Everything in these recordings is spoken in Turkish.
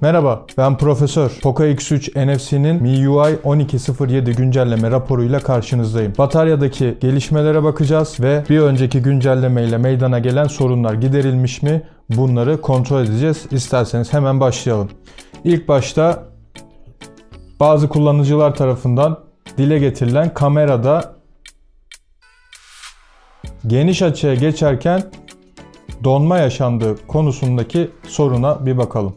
Merhaba, ben Profesör. Poco X3 NFC'nin MIUI 12.07 güncelleme raporuyla karşınızdayım. Bataryadaki gelişmelere bakacağız ve bir önceki güncelleme ile meydana gelen sorunlar giderilmiş mi? Bunları kontrol edeceğiz. İsterseniz hemen başlayalım. İlk başta bazı kullanıcılar tarafından dile getirilen kamerada geniş açıya geçerken donma yaşandığı konusundaki soruna bir bakalım.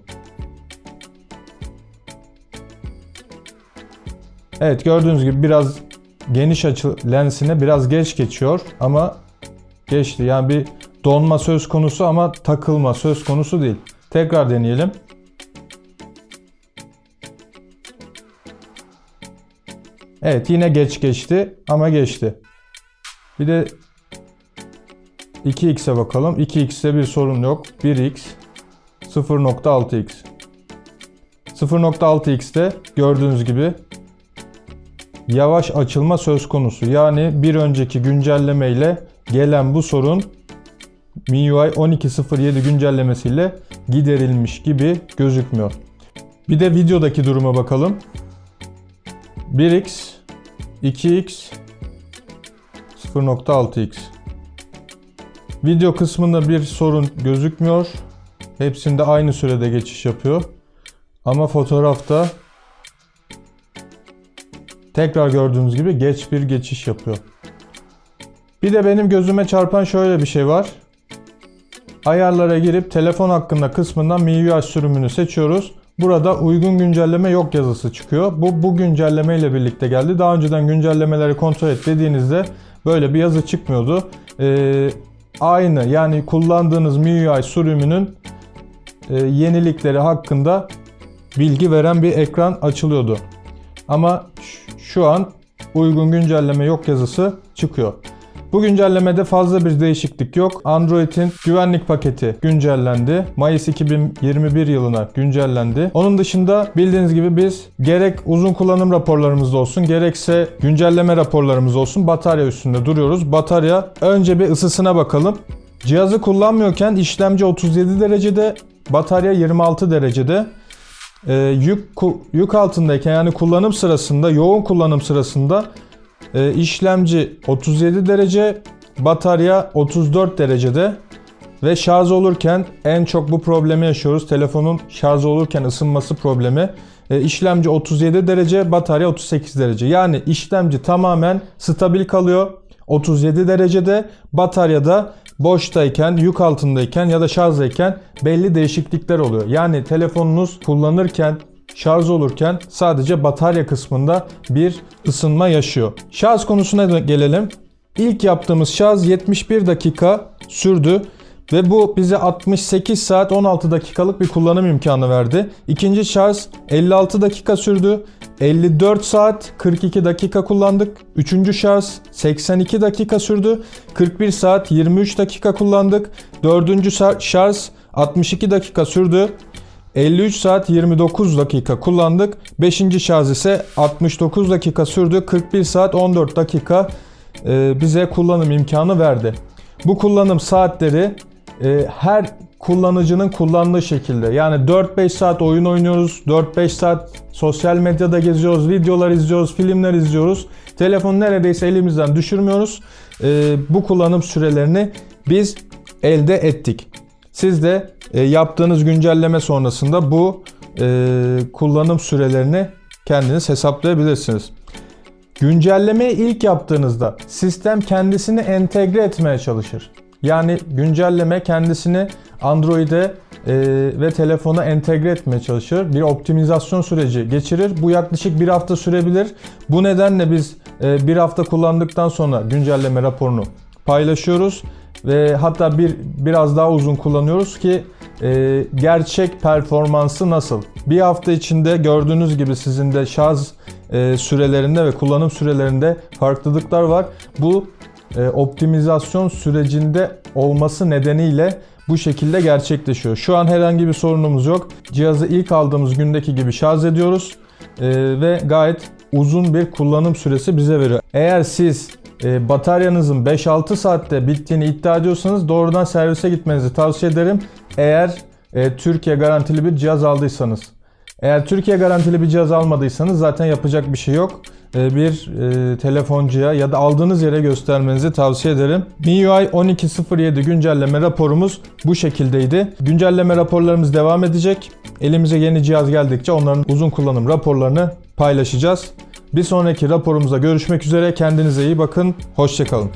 Evet gördüğünüz gibi biraz geniş açı lensine biraz geç geçiyor ama geçti. Yani bir donma söz konusu ama takılma söz konusu değil. Tekrar deneyelim. Evet yine geç geçti ama geçti. Bir de 2x'e bakalım. 2x'te bir sorun yok. 1x 0.6x 0.6x'te gördüğünüz gibi yavaş açılma söz konusu. Yani bir önceki güncelleme ile gelen bu sorun MIUI 12.07 güncellemesiyle giderilmiş gibi gözükmüyor. Bir de videodaki duruma bakalım. 1x 2x 0.6x Video kısmında bir sorun gözükmüyor. Hepsinde aynı sürede geçiş yapıyor. Ama fotoğrafta tekrar gördüğünüz gibi geç bir geçiş yapıyor. Bir de benim gözüme çarpan şöyle bir şey var. Ayarlara girip telefon hakkında kısmından MIUI sürümünü seçiyoruz. Burada uygun güncelleme yok yazısı çıkıyor. Bu bu güncelleme ile birlikte geldi. Daha önceden güncellemeleri kontrol et dediğinizde böyle bir yazı çıkmıyordu. Ee, aynı yani kullandığınız MIUI sürümünün e, yenilikleri hakkında bilgi veren bir ekran açılıyordu. Ama şu an uygun güncelleme yok yazısı çıkıyor. Bu güncellemede fazla bir değişiklik yok. Android'in güvenlik paketi güncellendi. Mayıs 2021 yılına güncellendi. Onun dışında bildiğiniz gibi biz gerek uzun kullanım raporlarımızda olsun gerekse güncelleme raporlarımız olsun batarya üstünde duruyoruz. Batarya önce bir ısısına bakalım. Cihazı kullanmıyorken işlemci 37 derecede, batarya 26 derecede. Ee, yük yük altındayken yani kullanım sırasında, yoğun kullanım sırasında e, işlemci 37 derece, batarya 34 derecede ve şarj olurken en çok bu problemi yaşıyoruz. Telefonun şarj olurken ısınması problemi. E, işlemci 37 derece, batarya 38 derece. Yani işlemci tamamen stabil kalıyor. 37 derecede, bataryada boştayken, yük altındayken ya da şarjdayken belli değişiklikler oluyor. Yani telefonunuz kullanırken şarj olurken sadece batarya kısmında bir ısınma yaşıyor. Şarj konusuna gelelim. İlk yaptığımız şarj 71 dakika sürdü ve bu bize 68 saat 16 dakikalık bir kullanım imkanı verdi. İkinci şarj 56 dakika sürdü. 54 saat 42 dakika kullandık. Üçüncü şarj 82 dakika sürdü. 41 saat 23 dakika kullandık. Dördüncü şarj 62 dakika sürdü. 53 saat 29 dakika kullandık. 5. şarj ise 69 dakika sürdü. 41 saat 14 dakika e, bize kullanım imkanı verdi. Bu kullanım saatleri e, her kullanıcının kullandığı şekilde. Yani 4-5 saat oyun oynuyoruz, 4-5 saat sosyal medyada geziyoruz, videolar izliyoruz, filmler izliyoruz. Telefonu neredeyse elimizden düşürmüyoruz. E, bu kullanım sürelerini biz elde ettik. Siz de e, yaptığınız güncelleme sonrasında bu e, kullanım sürelerini kendiniz hesaplayabilirsiniz. Güncellemeyi ilk yaptığınızda sistem kendisini entegre etmeye çalışır. Yani güncelleme kendisini Android'e e, ve telefona entegre etmeye çalışır. Bir optimizasyon süreci geçirir. Bu yaklaşık bir hafta sürebilir. Bu nedenle biz e, bir hafta kullandıktan sonra güncelleme raporunu paylaşıyoruz ve hatta bir biraz daha uzun kullanıyoruz ki e, gerçek performansı nasıl? Bir hafta içinde gördüğünüz gibi sizin de şarj e, sürelerinde ve kullanım sürelerinde farklılıklar var. Bu optimizasyon sürecinde olması nedeniyle bu şekilde gerçekleşiyor. Şu an herhangi bir sorunumuz yok. Cihazı ilk aldığımız gündeki gibi şarj ediyoruz e, ve gayet uzun bir kullanım süresi bize veriyor. Eğer siz e, bataryanızın 5-6 saatte bittiğini iddia ediyorsanız doğrudan servise gitmenizi tavsiye ederim. Eğer e, Türkiye garantili bir cihaz aldıysanız. Eğer Türkiye garantili bir cihaz almadıysanız zaten yapacak bir şey yok. E, bir e, telefoncuya ya da aldığınız yere göstermenizi tavsiye ederim. MIUI 12.07 güncelleme raporumuz bu şekildeydi. Güncelleme raporlarımız devam edecek. Elimize yeni cihaz geldikçe onların uzun kullanım raporlarını paylaşacağız. Bir sonraki raporumuzda görüşmek üzere. Kendinize iyi bakın. Hoşçakalın.